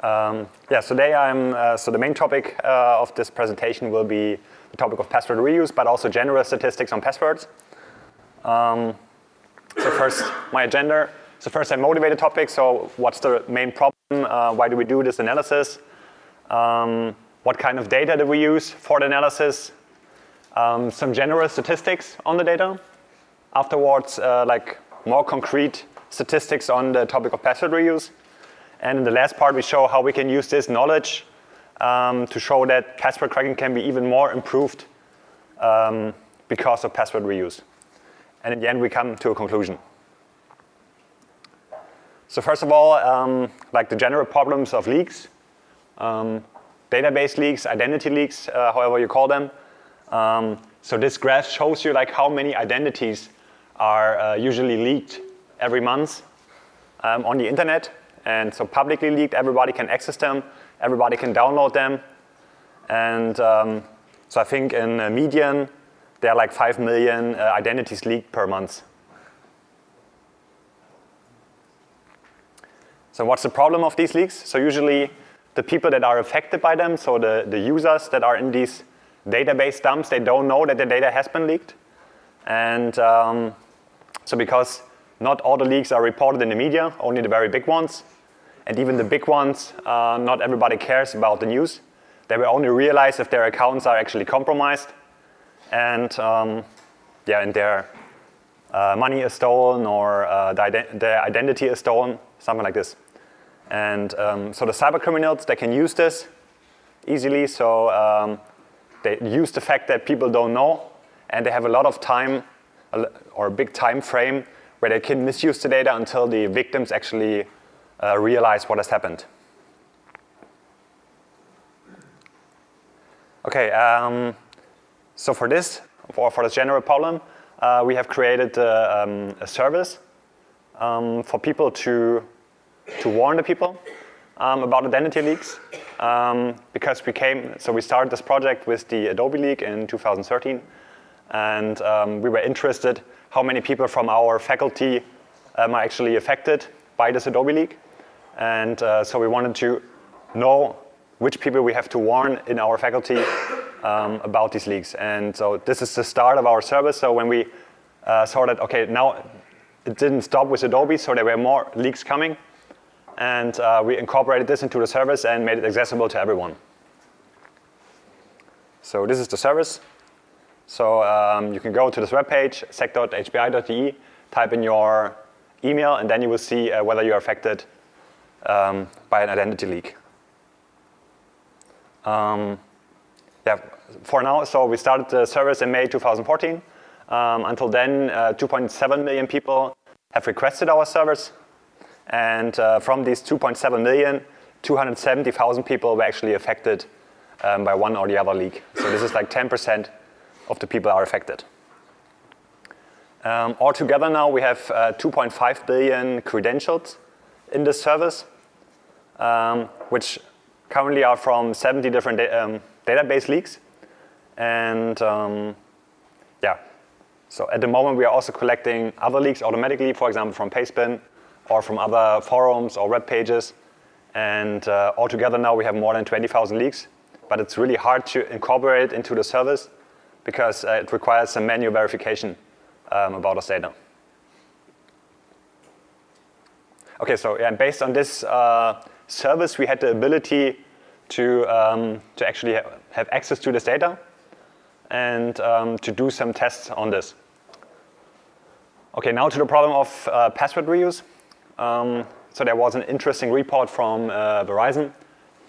Um, yeah, so today I'm, uh, so the main topic uh, of this presentation will be the topic of password reuse, but also general statistics on passwords. Um, so first, my agenda. So first, I motivate the topic. So what's the main problem? Uh, why do we do this analysis? Um, what kind of data do we use for the analysis? Um, some general statistics on the data. Afterwards, uh, like more concrete statistics on the topic of password reuse. And in the last part, we show how we can use this knowledge um, to show that password cracking can be even more improved um, because of password reuse. And in the end, we come to a conclusion. So first of all, um, like the general problems of leaks, um, database leaks, identity leaks, uh, however you call them. Um, so this graph shows you like how many identities are uh, usually leaked every month um, on the internet. And so publicly leaked, everybody can access them, everybody can download them. And um, so I think in a median, there are like 5 million uh, identities leaked per month. So what's the problem of these leaks? So usually the people that are affected by them, so the, the users that are in these database dumps, they don't know that the data has been leaked. And um, so because not all the leaks are reported in the media, only the very big ones. And even the big ones, uh, not everybody cares about the news. They will only realize if their accounts are actually compromised and um, yeah, and their uh, money is stolen or uh, their identity is stolen, something like this. And um, so the cyber criminals, they can use this easily. So um, they use the fact that people don't know and they have a lot of time or a big time frame where they can misuse the data until the victims actually uh, realize what has happened. Okay, um, so for this, for, for this general problem, uh, we have created uh, um, a service um, for people to, to warn the people um, about identity leaks. Um, because we came, so we started this project with the Adobe leak in 2013. And um, we were interested how many people from our faculty um, are actually affected by this Adobe leak. And uh, so we wanted to know which people we have to warn in our faculty um, about these leaks. And so this is the start of our service. So when we uh, saw that, okay, now it didn't stop with Adobe, so there were more leaks coming. And uh, we incorporated this into the service and made it accessible to everyone. So this is the service. So um, you can go to this webpage, sec.hpi.de, type in your email, and then you will see uh, whether you're affected um, by an identity leak. Um, yeah, for now, so we started the service in May 2014. Um, until then, uh, 2.7 million people have requested our service. And uh, from these 2.7 million, 270,000 people were actually affected um, by one or the other leak. So this is like 10% of the people are affected. Um, altogether now we have uh, 2.5 billion credentials in this service, um, which currently are from 70 different da um, database leaks. And um, yeah, so at the moment we are also collecting other leaks automatically, for example, from Pastebin or from other forums or web pages. And uh, altogether now we have more than 20,000 leaks, but it's really hard to incorporate into the service because uh, it requires some manual verification um, about us data. Okay, so yeah, based on this uh, service, we had the ability to, um, to actually ha have access to this data and um, to do some tests on this. Okay, now to the problem of uh, password reuse. Um, so there was an interesting report from uh, Verizon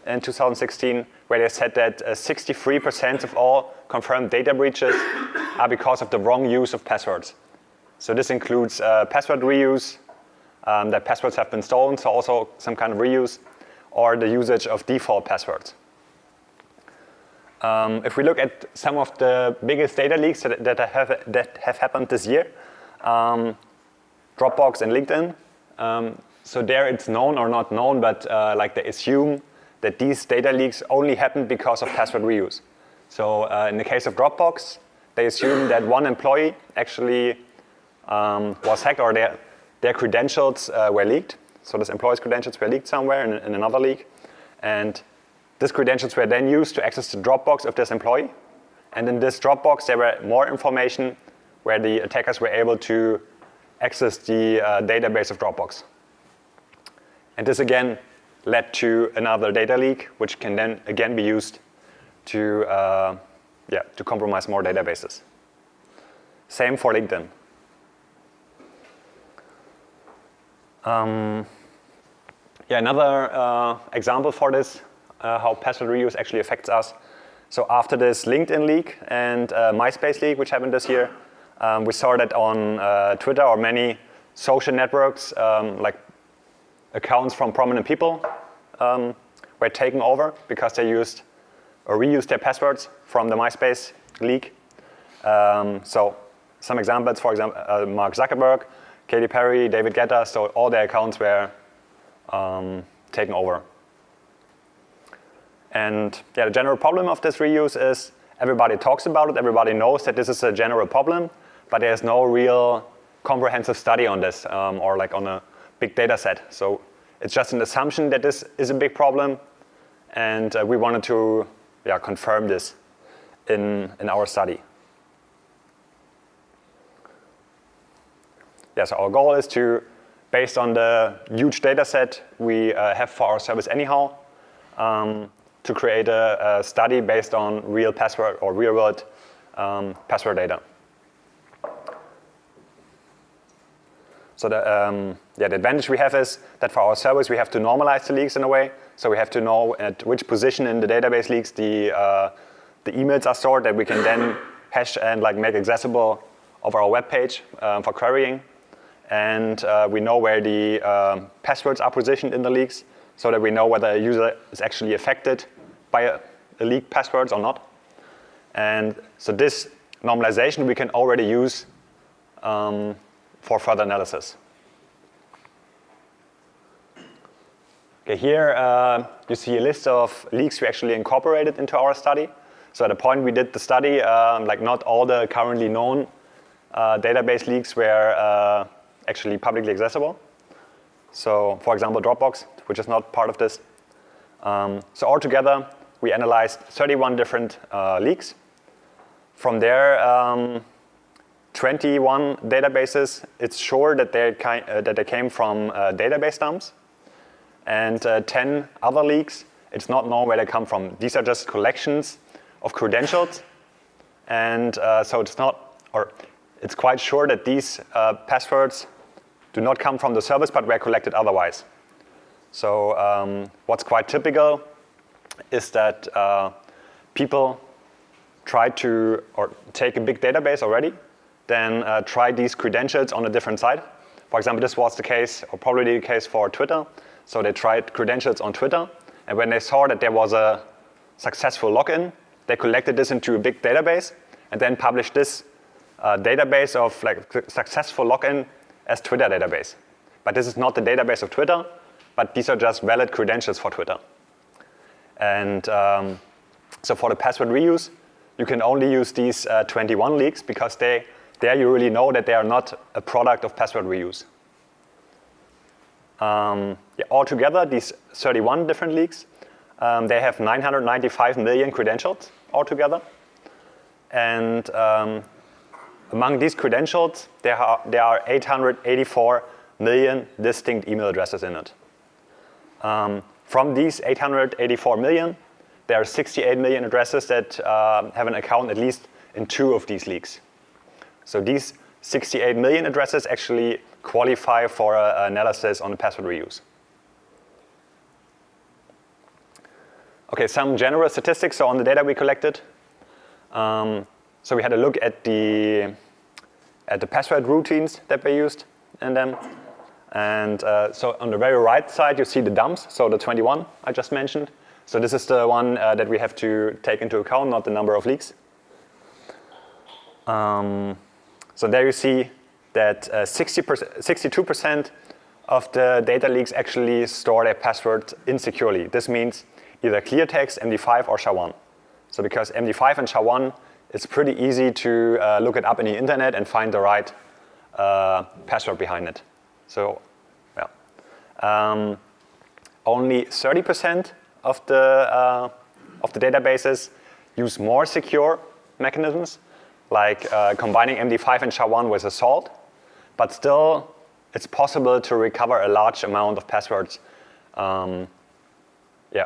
in 2016 where they said that 63% uh, of all confirmed data breaches are because of the wrong use of passwords. So this includes uh, password reuse, um, that passwords have been stolen, so also some kind of reuse, or the usage of default passwords. Um, if we look at some of the biggest data leaks that, that, have, that have happened this year, um, Dropbox and LinkedIn, um, so there it's known or not known, but uh, like they assume that these data leaks only happened because of password reuse. So uh, in the case of Dropbox, they assume that one employee actually um, was hacked or their, their credentials uh, were leaked. So this employee's credentials were leaked somewhere in, in, another leak. And these credentials were then used to access the Dropbox of this employee. And in this Dropbox, there were more information where the attackers were able to access the uh, database of Dropbox. And this again led to another data leak, which can then again be used to, uh, yeah, to compromise more databases. Same for LinkedIn. Um, yeah, another uh, example for this, uh, how password reuse actually affects us. So after this LinkedIn leak and uh, MySpace leak, which happened this year, um, we saw that on uh, Twitter or many social networks, um, like accounts from prominent people um, were taken over because they used or reused their passwords from the MySpace leak. Um, so some examples, for example, uh, Mark Zuckerberg, Katy Perry, David Guetta, so all their accounts were um, taken over. And yeah, the general problem of this reuse is everybody talks about it, everybody knows that this is a general problem, but there's no real comprehensive study on this um, or like on a big data set. So it's just an assumption that this is a big problem and uh, we wanted to yeah, confirm this in, in our study. Yes, our goal is to, based on the huge data set we uh, have for our service anyhow, um, to create a, a, study based on real password or real world um, password data. So the, um, yeah, the advantage we have is that for our service, we have to normalize the leaks in a way. So we have to know at which position in the database leaks the, uh, the emails are stored that we can then hash and like make accessible of our web page um, for querying. And uh, we know where the uh, passwords are positioned in the leaks so that we know whether a user is actually affected by a, a leaked passwords or not. And so this normalization we can already use um, for further analysis. Okay, here uh, you see a list of leaks we actually incorporated into our study. So at the point we did the study, um, like not all the currently known uh, database leaks were uh, actually publicly accessible. So for example, Dropbox, which is not part of this. Um, so altogether, we analyzed 31 different uh, leaks. From there, um, 21 databases, it's sure that they, uh, that they came from uh, database dumps. And uh, 10 other leaks, it's not known where they come from. These are just collections of credentials. And uh, so it's not, or it's quite sure that these uh, passwords do not come from the service, but were collected otherwise. So um, what's quite typical is that uh, people try to, or take a big database already, then uh, try these credentials on a different site. For example, this was the case, or probably the case for Twitter. So they tried credentials on Twitter, and when they saw that there was a successful login, they collected this into a big database, and then published this uh, database of like successful login as Twitter database. But this is not the database of Twitter, but these are just valid credentials for Twitter. And um, so for the password reuse, you can only use these uh, 21 leaks because they there you really know that they are not a product of password reuse. Um, yeah, altogether, these 31 different leaks, um, they have 995 million credentials altogether. And um, among these credentials, there are, there are 884 million distinct email addresses in it. Um, from these 884 million, there are 68 million addresses that uh, have an account at least in two of these leaks. So these 68 million addresses actually qualify for uh, analysis on the password reuse. Okay, some general statistics on the data we collected. Um, so we had a look at the at the password routines that we used in them. And uh, so on the very right side, you see the dumps, so the 21 I just mentioned. So this is the one uh, that we have to take into account, not the number of leaks. Um, so there you see that 62% uh, of the data leaks actually store their password insecurely. This means either clear text, MD5, or SHA-1. So because MD5 and SHA-1, it's pretty easy to uh, look it up in the internet and find the right uh, password behind it. So, yeah. Um, only 30% of the, uh, of the databases use more secure mechanisms, like uh, combining MD5 and SHA-1 with a salt, but still it's possible to recover a large amount of passwords um, yeah,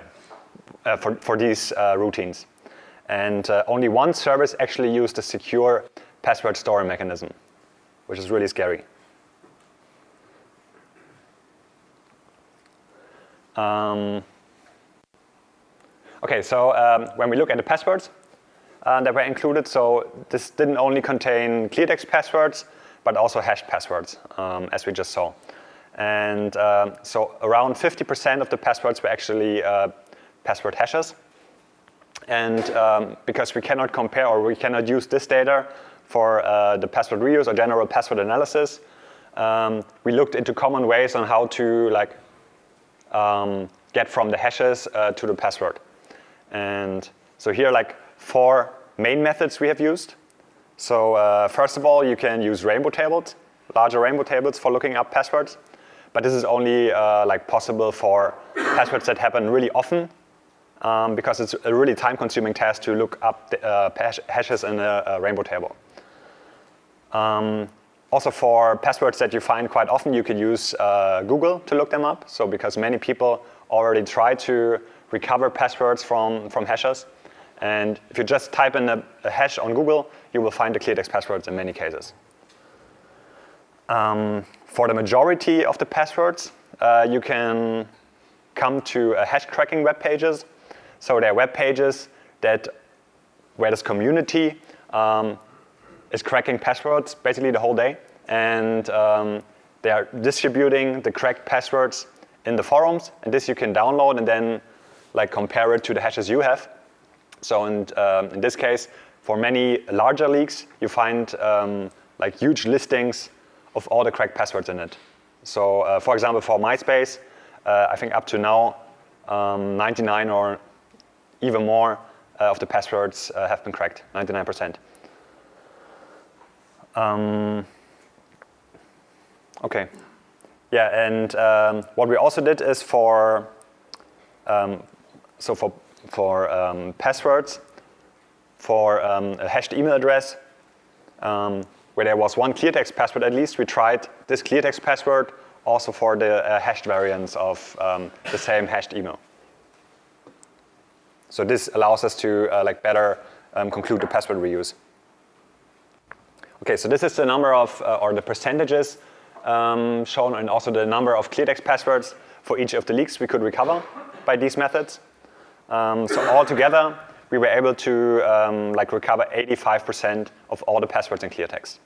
uh, for, for these uh, routines. And uh, only one service actually used a secure password storing mechanism, which is really scary. Um, okay, so um, when we look at the passwords uh, that were included, so this didn't only contain clear text passwords, but also hashed passwords, um, as we just saw. And uh, so around 50% of the passwords were actually uh, password hashes. And um, because we cannot compare or we cannot use this data for uh, the password reuse or general password analysis, um, we looked into common ways on how to like um, get from the hashes uh, to the password. And so here like four main methods we have used. So uh, first of all, you can use rainbow tables, larger rainbow tables for looking up passwords. But this is only uh, like possible for passwords that happen really often um, because it's a really time-consuming task to look up the, uh, hashes in a, a, rainbow table. Um, also for passwords that you find quite often, you could use uh, Google to look them up. So because many people already try to recover passwords from, from hashes. And if you just type in a, a hash on Google, you will find the cleartext passwords in many cases. Um, for the majority of the passwords, uh, you can come to hash cracking web pages so there are web pages that where this community um, is cracking passwords basically the whole day. And um, they are distributing the cracked passwords in the forums. And this you can download and then like compare it to the hashes you have. So in, um, in this case, for many larger leaks, you find um, like huge listings of all the cracked passwords in it. So uh, for example, for MySpace, uh, I think up to now, um, 99 or even more uh, of the passwords uh, have been cracked, 99%. Um, okay. Yeah, and um, what we also did is for, um, so for, for um, passwords, for um, a hashed email address, um, where there was one clear text password at least, we tried this clear text password also for the uh, hashed variants of the same hashed email. So this allows us to uh, like better um, conclude the password reuse. Okay, so this is the number of, uh, or the percentages um, shown and also the number of clear text passwords for each of the leaks we could recover by these methods. Um, so altogether, we were able to um, like recover 85% of all the passwords in clear text.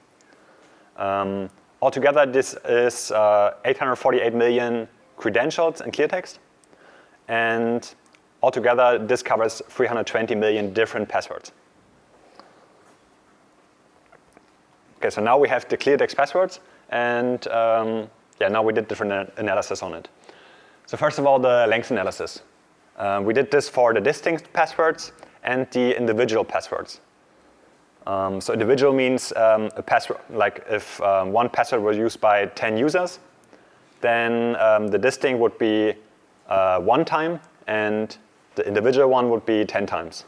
Um, altogether, this is uh, 848 million credentials in clear text. And Altogether, this covers 320 million different passwords. Okay, so now we have the clear text passwords, and um, yeah, now we did different analysis on it. So first of all, the length analysis. Uh, we did this for the distinct passwords and the individual passwords. Um, so individual means um, a password, like if um, one password was used by 10 users, then um, the distinct would be uh, one time, and the individual one would be 10 times.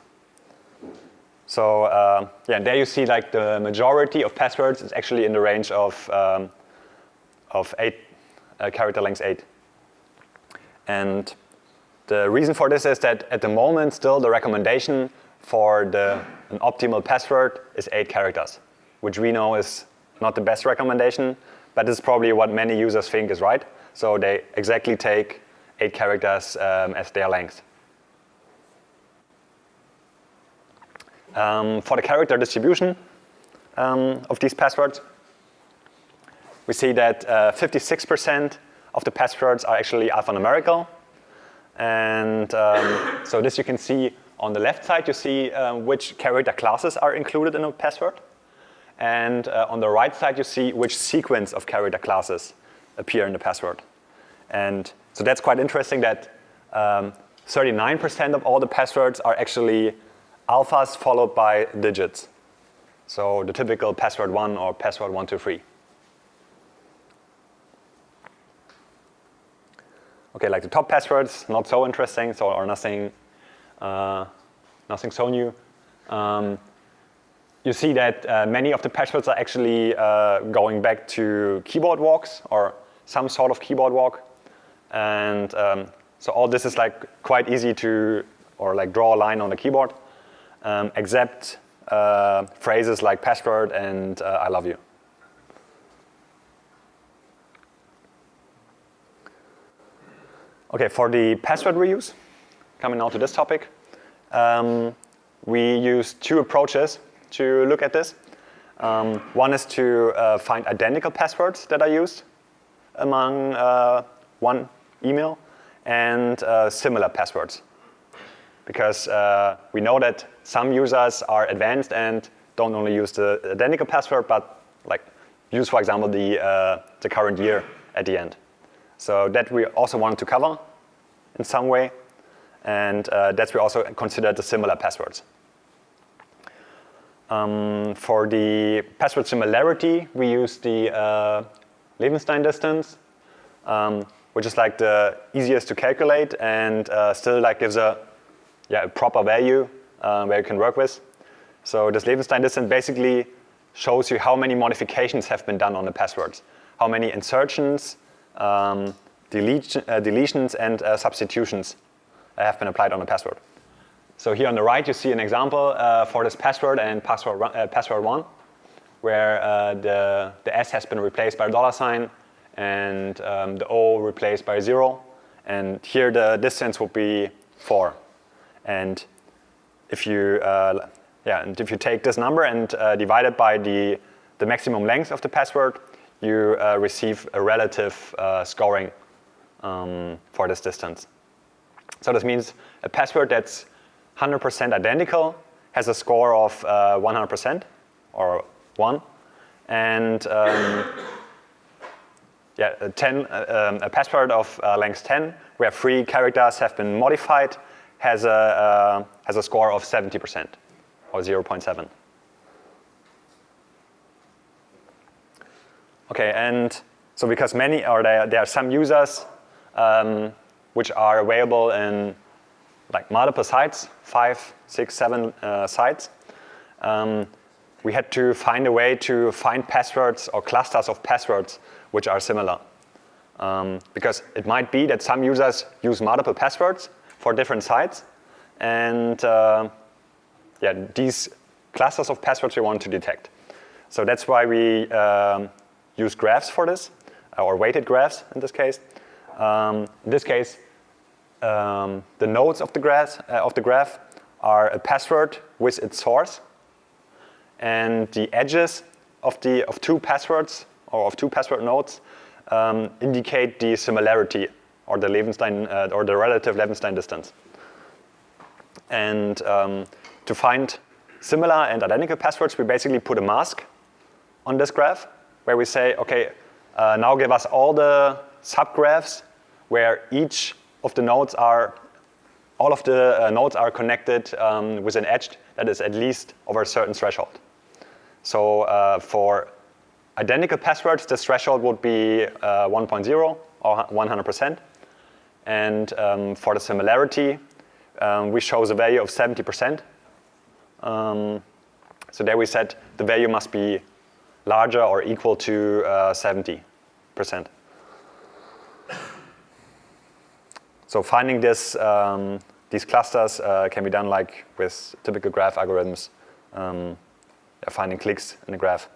So uh, yeah, and there you see like the majority of passwords is actually in the range of, um, of eight, uh, character length eight. And the reason for this is that at the moment still the recommendation for the, an optimal password is eight characters, which we know is not the best recommendation, but is probably what many users think is right. So they exactly take eight characters um, as their length. Um, for the character distribution um, of these passwords, we see that 56% uh, of the passwords are actually alphanumerical. And um, so this you can see on the left side, you see uh, which character classes are included in a password. And uh, on the right side, you see which sequence of character classes appear in the password. And so that's quite interesting that 39% um, of all the passwords are actually alphas followed by digits. So the typical password one or password one, two, three. Okay, like the top passwords, not so interesting, so or nothing, uh, nothing so new. Um, you see that uh, many of the passwords are actually uh, going back to keyboard walks or some sort of keyboard walk. And um, so all this is like quite easy to, or like draw a line on the keyboard, um, except uh, phrases like password and uh, I love you. Okay, for the password reuse, coming now to this topic, um, we use two approaches to look at this. Um, one is to uh, find identical passwords that are used among uh, one email and uh, similar passwords. Because uh, we know that some users are advanced and don't only use the identical password, but like use, for example, the, uh, the current year at the end. So that we also wanted to cover in some way. And uh, that's we also consider the similar passwords. Um, for the password similarity, we use the uh, Levenshtein distance, um, which is like the easiest to calculate and uh, still like gives a, yeah, a proper value uh, where you can work with. So this Levenshtein distance basically shows you how many modifications have been done on the passwords, how many insertions, um, uh, deletions, and uh, substitutions have been applied on the password. So here on the right, you see an example uh, for this password and password, uh, password one, where uh, the, the S has been replaced by a dollar sign and um, the O replaced by zero. And here the distance would be four. And if you, uh, yeah, and if you take this number and divide it by the, the maximum length of the password, you receive a relative scoring um, for this distance. So this means a password that's 100% identical has a score of 100% uh, or 1. And um, yeah, a, 10, uh, um, a password of uh, length 10 where three characters have been modified has a, uh, has a score of 70% or 0.7. Okay, and so because many, or there, there are some users um, which are available in like multiple sites, five, six, seven uh, sites. Um, we had to find a way to find passwords or clusters of passwords which are similar. Um, because it might be that some users use multiple passwords for different sites. And uh, yeah, these clusters of passwords we want to detect. So that's why we um, use graphs for this, or weighted graphs in this case. Um, in this case, um, the nodes of the, graph, uh, of the graph are a password with its source. And the edges of, the, of two passwords or of two password nodes um, indicate the similarity or the Levenshtein uh, or the relative Levenshtein distance. And um, to find similar and identical passwords, we basically put a mask on this graph where we say, okay, uh, now give us all the subgraphs where each of the nodes are, all of the uh, nodes are connected um, with an edge that is at least over a certain threshold. So uh, for identical passwords, this threshold would be uh, 1.0 or 100%. And um, for the similarity, um, we show the value of 70%. Um, so there we said the value must be larger or equal to 70%. Uh, So finding this, um, these clusters uh, can be done like with typical graph algorithms, um, finding cliques in the graph.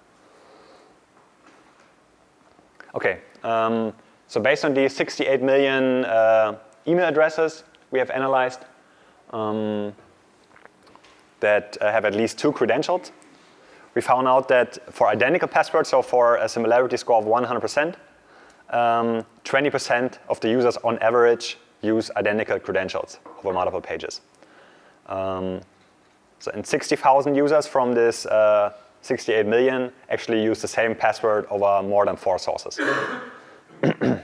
Okay, um, so based on these 68 million uh, email addresses we have analyzed um, that uh, have at least two credentials, we found out that for identical passwords, so for a similarity score of 100%, 20% um, of the users on average use identical credentials over multiple pages. Um, so and 60,000 users from this uh, 68 million actually use the same password over more than four sources.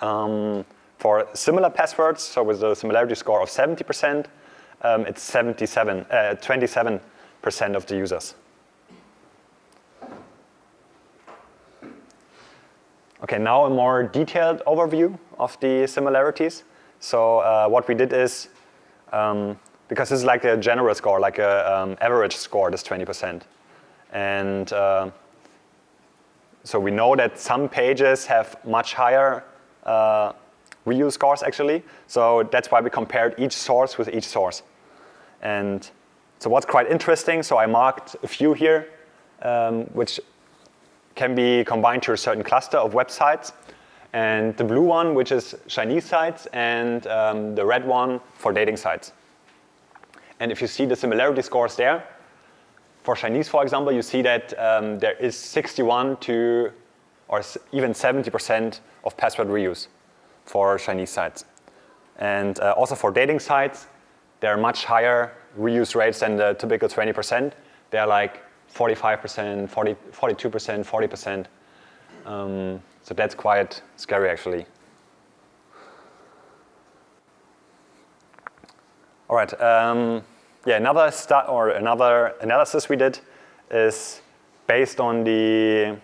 um, for similar passwords, so with a similarity score of 70%, um, it's 77, 27% uh, of the users. Okay, now a more detailed overview of the similarities. So uh, what we did is, um, because this is like a general score, like a um, average score, this 20%. And uh, so we know that some pages have much higher uh, reuse scores actually. So that's why we compared each source with each source. And so what's quite interesting, so I marked a few here, um, which can be combined to a certain cluster of websites. And the blue one, which is Chinese sites, and um, the red one for dating sites. And if you see the similarity scores there, for Chinese, for example, you see that um, there is 61 to, or even 70% of password reuse for Chinese sites. And uh, also for dating sites, there are much higher reuse rates than the typical 20%. They're like 45%, 40, 42%, 40%. Um, so that's quite scary actually. All right, um, yeah, another start or another analysis we did is based on the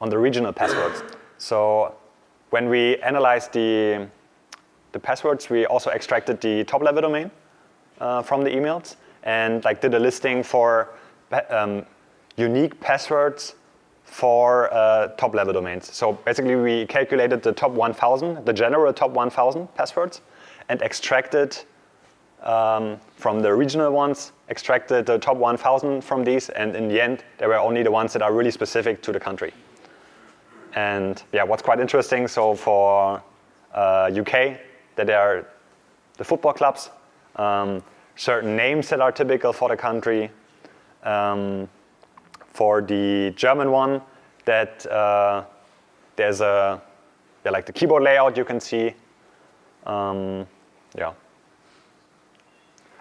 on the regional passwords. So when we analyzed the the passwords, we also extracted the top level domain uh, from the emails and like did a listing for um, unique passwords for uh, top level domains. So basically we calculated the top 1000, the general top 1000 passwords and extracted um, from the original ones, extracted the top 1000 from these and in the end there were only the ones that are really specific to the country. And yeah, what's quite interesting, so for uh, UK, that there are the football clubs, um, certain names that are typical for the country. Um, for the German one, that uh, there's a, yeah, like the keyboard layout you can see. Um, yeah.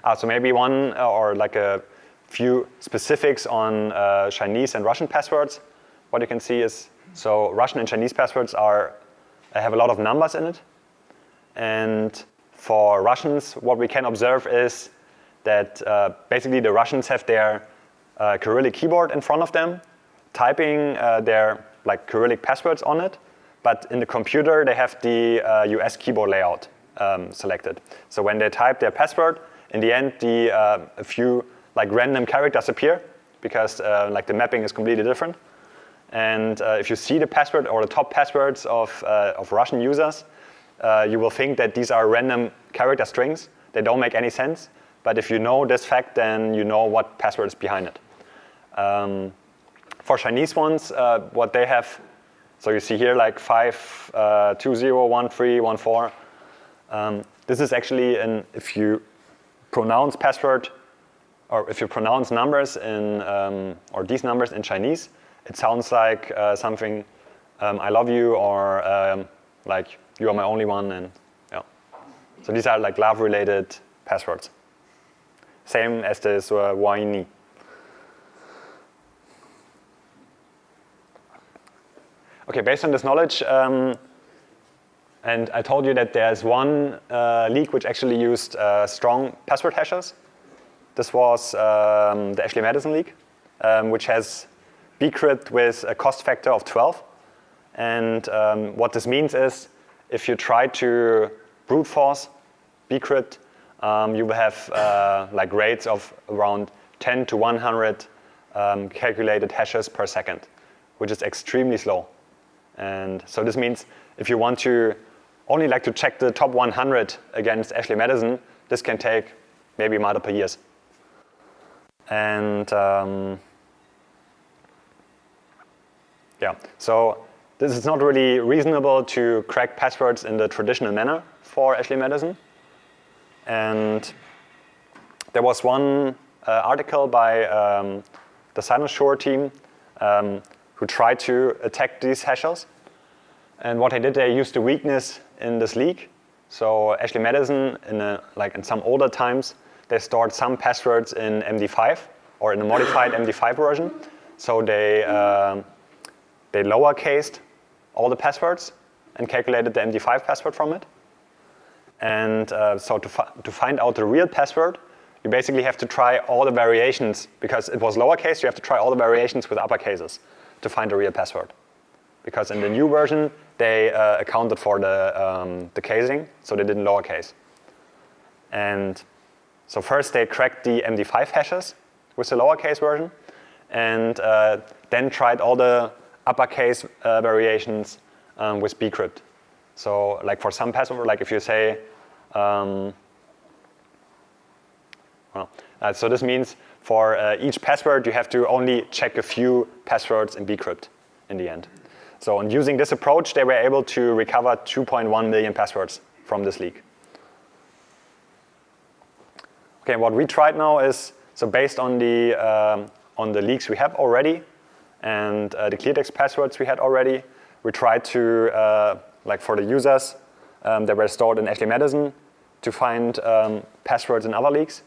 Ah, so maybe one uh, or like a few specifics on uh, Chinese and Russian passwords. What you can see is, so Russian and Chinese passwords are, have a lot of numbers in it. And for Russians, what we can observe is that uh, basically the Russians have their uh, Cyrillic keyboard in front of them, typing uh, their like Cyrillic passwords on it, but in the computer they have the US uh, keyboard layout um, selected. So when they type their password, in the end the, uh, a few like random characters appear because uh, like the mapping is completely different. And if you see the password or the top passwords of, of Russian users, uh, you will think that these are random character strings. They don't make any sense. But if you know this fact, then you know what password is behind it. Um, for Chinese ones, uh, what they have, so you see here like 5, uh, 2, 0, 1, 3, 1, 4. Um, this is actually, an, if you pronounce password, or if you pronounce numbers in, um, or these numbers in Chinese, it sounds like uh, something, um, I love you, or um, like you are my only one, and yeah. So these are like love-related passwords. Same as this uh, whiny. Okay, based on this knowledge, um, and I told you that there's one uh, leak which actually used uh, strong password hashes. This was um, the Ashley Madison leak, um, which has bcrypt with a cost factor of 12. And um, what this means is if you try to brute force bcrypt, um, you will have uh, like rates of around 10 to 100 um, calculated hashes per second, which is extremely slow. And so this means if you want to only like to check the top 100 against Ashley Madison, this can take maybe multiple years. And um, yeah, so this is not really reasonable to crack passwords in the traditional manner for Ashley Madison. And there was one uh, article by um, the Cynosure team um, who tried to attack these hashes. And what they did, they used a weakness in this leak. So Ashley Madison, in a, like in some older times, they stored some passwords in MD5 or in a modified MD5 version. So they, uh, they lower cased all the passwords and calculated the MD5 password from it. And uh, so to, fi to find out the real password, you basically have to try all the variations, because it was lowercase, you have to try all the variations with uppercases to find the real password. because in the new version, they uh, accounted for the, um, the casing, so they didn't lowercase. And so first they cracked the MD5 hashes with the lowercase version, and uh, then tried all the uppercase uh, variations um, with bcrypt. So like for some password, like if you say, um, well, uh, so this means for uh, each password, you have to only check a few passwords in bcrypt in the end. So in using this approach, they were able to recover 2.1 million passwords from this leak. Okay, what we tried now is, so based on the, um, on the leaks we have already and uh, the cleartext passwords we had already, we tried to, uh, like for the users um, that were stored in Ashley Madison, to find um, passwords in other leaks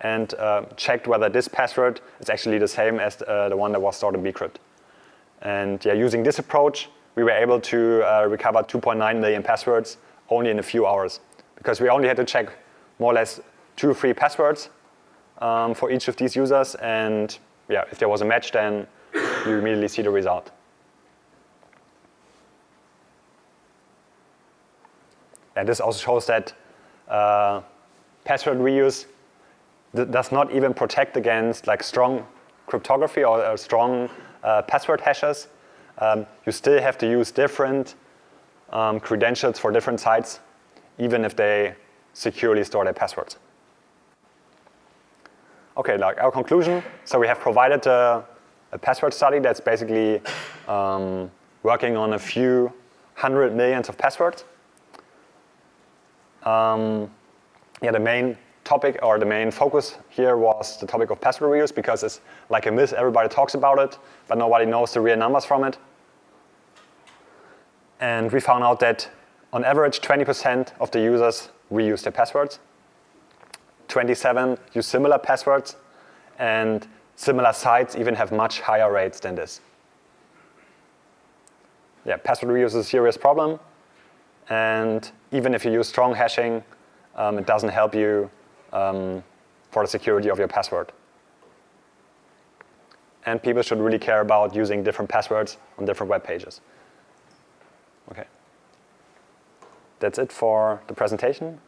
and uh, checked whether this password is actually the same as uh, the one that was stored in bcrypt. And yeah, using this approach, we were able to uh, recover 2.9 million passwords only in a few hours because we only had to check more or less two or three passwords um, for each of these users. And yeah, if there was a match, then you immediately see the result. And this also shows that uh, password reuse does not even protect against like strong cryptography or, or strong uh, password hashes. Um, you still have to use different um, credentials for different sites, even if they securely store their passwords. Okay, like our conclusion. So we have provided a, a password study that's basically um, working on a few hundred millions of passwords. Um, yeah, the main topic or the main focus here was the topic of password reuse because it's like a myth, everybody talks about it, but nobody knows the real numbers from it. And we found out that on average 20% of the users reuse their passwords. 27 use similar passwords and similar sites even have much higher rates than this. Yeah, password reuse is a serious problem. And even if you use strong hashing, um, it doesn't help you um, for the security of your password. And people should really care about using different passwords on different web pages. Okay. That's it for the presentation.